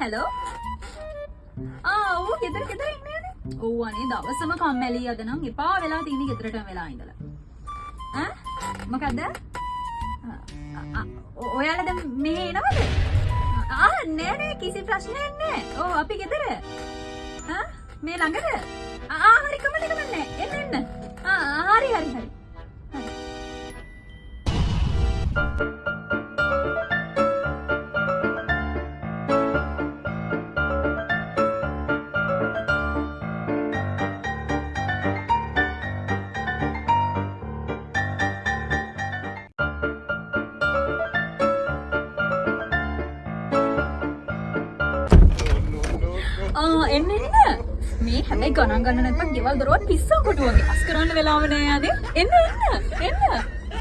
Hello ආ ඔව් ගෙදර ගෙදර ඉන්නේ නේ? ඔව් අනේ දවසම කම්මැලි අද නම් එපා වෙලා තියෙන්නේ ගෙදරටම වෙලා ඉඳලා. ඈ? මොකද්ද? ආ, ආ, ඔ- ඔයාලා දැන් මෙහෙ එනවද? ආ නෑ නෑ කිසි ප්‍රශ්නයක් නෑ. ඔව් අපි ගෙදර. ආ මේ ළඟද? ආ එන්න එන්න. මේ හැබැයි ගණන් ගන්න නැත්නම් ගෙවල් දොරවල් පිස්සෝ කොටු වගේ අස් කරන්න වෙලාව නෑ යන්නේ එන්න එන්න එන්න.